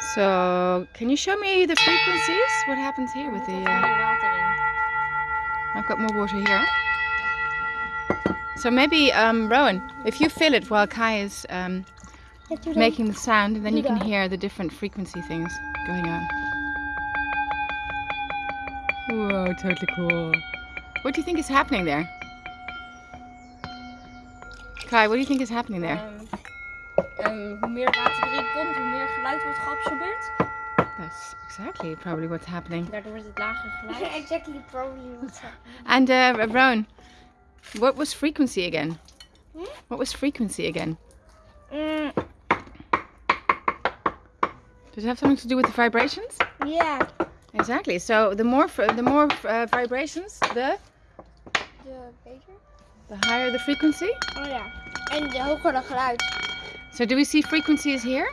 So, can you show me the frequencies? What happens here with the... Uh... I've got more water here. So maybe, um, Rowan, if you fill it while Kai is um, making the sound, then you can hear the different frequency things going on. Whoa, totally cool. What do you think is happening there? Kai, what do you think is happening there? Ehm, hoe meer water erin komt, hoe meer geluid wordt geabsorbeerd. That's exactly probably what's happening. Daardoor wordt het lager geluid. exactly probably what's happening. And uh, Rowan, what was frequency again? Hmm? What was frequency again? Mm, Does it have something to do with the vibrations? yeah, Exactly. So the more the more uh, vibrations, the de beter. the higher the frequency. Oh ja. En de hoger de geluid. So do we see frequencies here?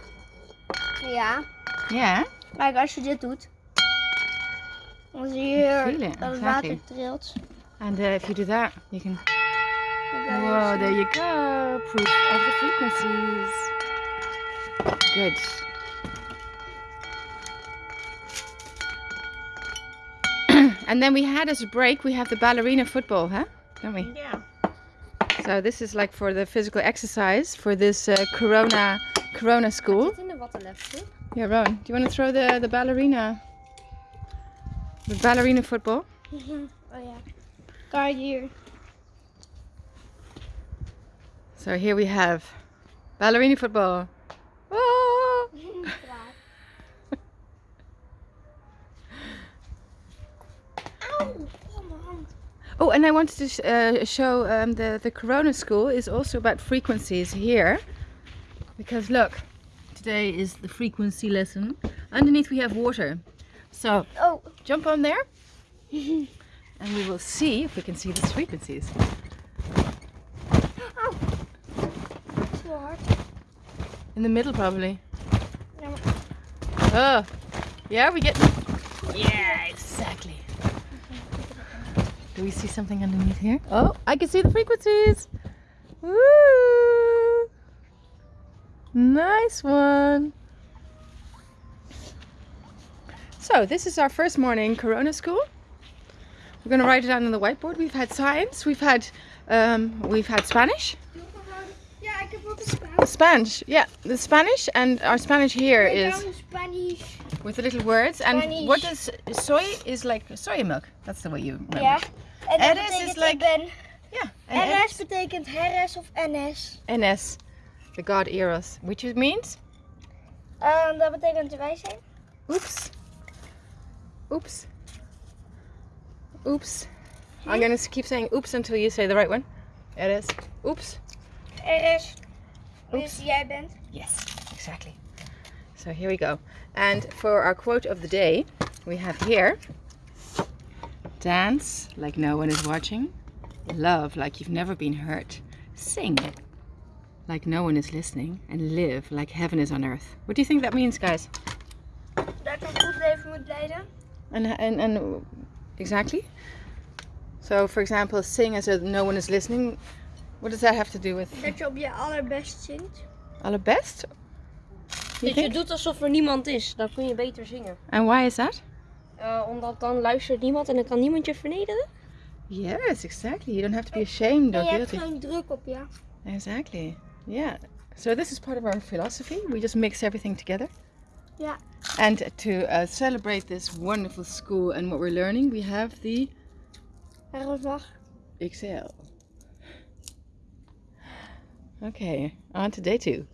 Ja. Yeah. Kijk, als je dit doet. Dan zie je Feel hier it, dat het exactly. water trilt. And uh, if you do that, you can. Je Whoa, there you go. Proof of the frequencies. Good. and then we had as a break, we have the ballerina football, huh? Don't we? Ja. So this is like for the physical exercise for this uh, Corona Corona school. Zit in de wattenlepje. Yeah, Rowan, do you want to throw the the ballerina the ballerina football? Oh ja. Kijk hier. So here we have ballerina football. Oh! Auw, oh. Oh, and I wanted to sh- uh, show um, the the Corona school is also about frequencies here, because look, today is the frequency lesson. Underneath we have water, so Oh. jump on there, and we will see if we can see these frequencies. Hard. In the middle, probably. Oh, yeah, we get. Yeah, exactly. Do we see something underneath here? Oh, I can see the frequencies. Woo! Nice one. So this is our first morning Corona school. We're gonna write it down on the whiteboard. We've had science. We've had um, we've had Spanish. Ja, ik heb ook. Spanish, yeah, the Spanish, and our Spanish here is. Spanish. with the little words. And Spanish. what is soy is like soy milk. That's the way you remember. En dat RS is like- ik ben. Yeah. And RS betekent Heres of NS. NS, the god Eros, which means Ehm, dat betekent wij zijn. oops, oops, oops. I'm gonna keep saying oops until you say the right one. It is oops. Oeps. Dus jij bent. Yes, exactly. So here we go. And for our quote of the day, we have here Dance like no one is watching, love like you've never been hurt, sing like no one is listening, and live like heaven is on earth. What do you think that means, guys? Dat je een goed leven moet leiden. And, and, and exactly? So, for example, sing as though no one is listening. What does that have to do with Dat je op je allerbest zingt. allerbest? You Dus je think? doet alsof er niemand is. Dan kun je beter zingen. And why is that? Eh, omdat dan luistert niemand en dan kan niemand je vernederen. Yes, exactly. You don't have to be ashamed En or je hebt guilty. gewoon druk op je. Exactly. Yeah. So this is part of our philosophy. We just mix everything together. Ja. And to uh, celebrate this wonderful school and what we're learning, we have the Herfstdag. XL. Okay, on to day two.